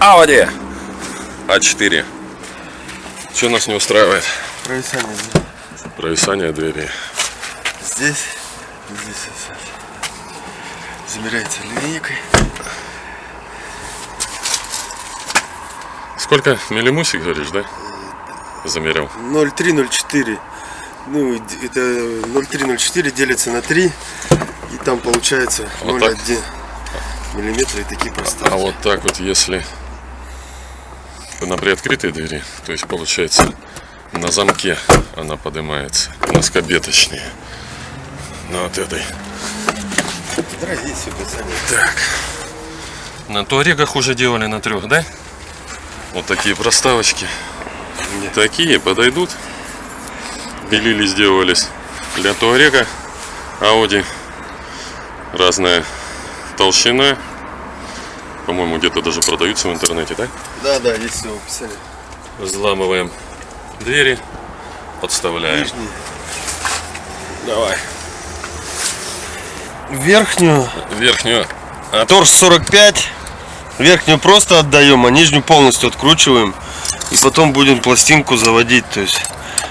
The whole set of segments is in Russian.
Audi А4. Что нас не устраивает? Провисание Провисание двери. здесь, здесь вот замеряется линейкой. Сколько миллимусик, говоришь, да? Замерил. 0,304. Ну, это 0,304 делится на 3. И там получается Вот так? 0,1 миллиметра и такие А пространства. вот так вот, если на приоткрытой двери, то есть получается на замке она поднимается, на скобе точнее. На вот этой. Так. На туарегах уже делали на трех, да? Вот такие проставочки. Нет. Такие подойдут. Пилили, сделались для туарега. Audi. Разная толщина. По-моему, где-то даже продаются в интернете, да? Да, да, есть все описание. Взламываем двери, подставляем. Нижний. Давай. Верхнюю. Верхнюю. А Торс 45. Верхнюю просто отдаем, а нижнюю полностью откручиваем. И потом будем пластинку заводить, то есть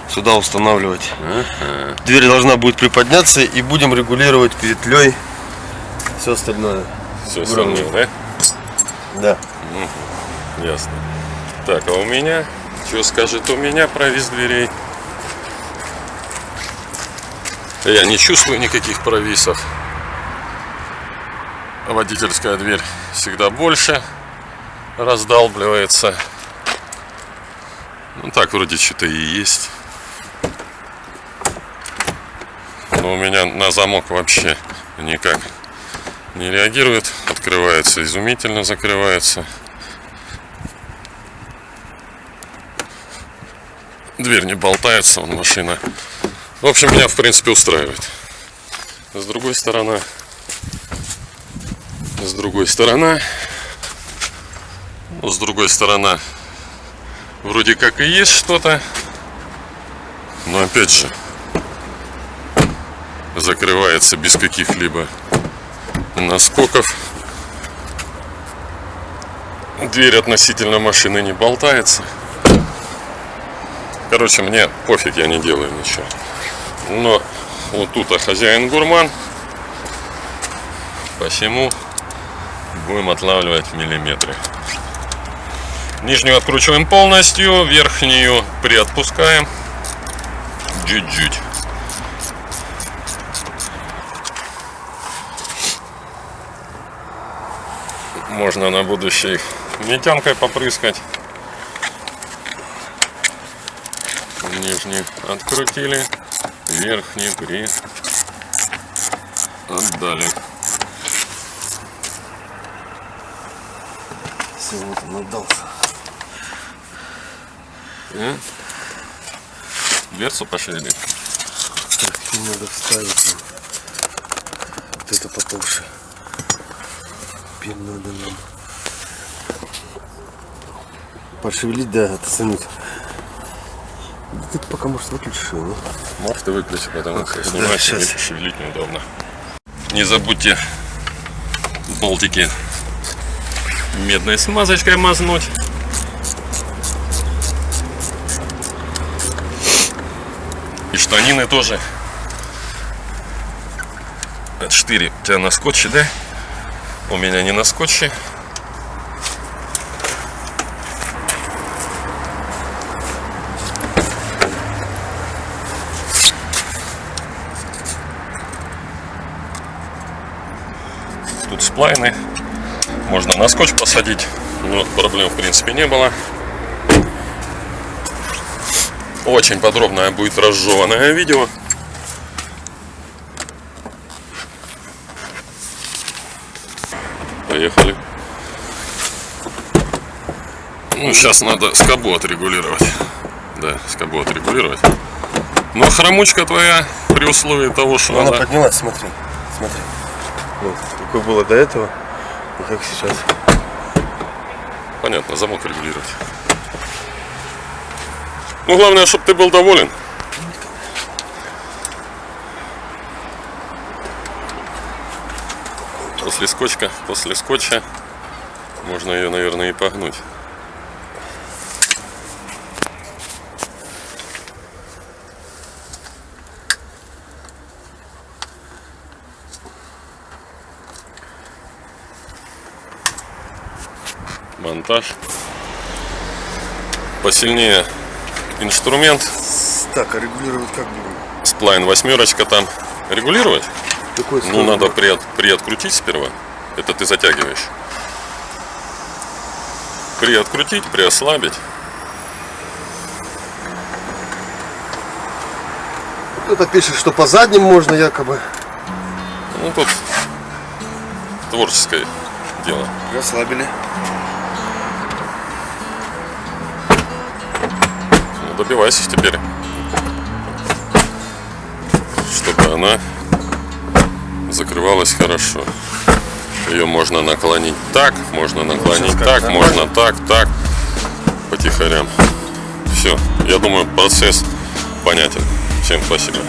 сюда устанавливать. Ага. Дверь должна будет приподняться и будем регулировать петлей все остальное. Все остальное, да? Да. Ясно. Так, а у меня? Что скажет у меня провис дверей? Я не чувствую никаких провисов. Водительская дверь всегда больше раздалбливается. Ну так вроде что-то и есть. Но у меня на замок вообще никак не реагирует. Открывается изумительно, закрывается. Дверь не болтается, вон машина. В общем, меня в принципе устраивает. С другой стороны, с другой стороны, ну, с другой стороны, вроде как и есть что-то, но опять же, закрывается без каких-либо наскоков. Дверь относительно машины не болтается. Короче, мне пофиг, я не делаю ничего. Но вот тут а хозяин гурман. Посему будем отлавливать миллиметры. Нижнюю откручиваем полностью, верхнюю приотпускаем. Чуть-чуть. Можно на будущее метянкой попрыскать. Нижний открутили, верхний при отдали. Все, вот он отдался. И дверцу пошевелить. Так, и надо вставить. Вот это потолще. Теперь надо нам пошевелить, да, отстранить. Да ты пока может выключишь его, ну? Может и выключи, потому что Да, снимать щас. и шевелить неудобно. Не забудьте болтики медной смазочкой мазнуть. И штанины тоже. Это штыри. У тебя на скотче, да? У меня не на скотче. Тут сплайны. Можно на скотч посадить. Но проблем в принципе не было. Очень подробное будет разжеванное видео. Ну, сейчас надо скобу отрегулировать. Да, скобу отрегулировать. Но хромучка твоя, при условии того, что Она она... поднялась, смотри. Смотри. Вот, какой было до этого, и как сейчас. Понятно, замок регулировать. Ну, главное, чтобы ты был доволен. После скотча, после скотча Можно ее, наверное, и погнуть. Монтаж. Посильнее инструмент. Так, а регулировать как будем? Сплайн восьмерочка там. Регулировать? Какой Ну, надо приот- приоткрутить сперва. Это ты затягиваешь. Приоткрутить, приослабить. Кто-то пишет, что по задним можно якобы. Ну, тут творческое дело. Расслабили. Добивайся теперь. Чтобы она закрывалась хорошо. Ее можно наклонить так, можно наклонить как, так, можно так, так. Потихорям. Все. Я думаю, процесс понятен. Всем спасибо.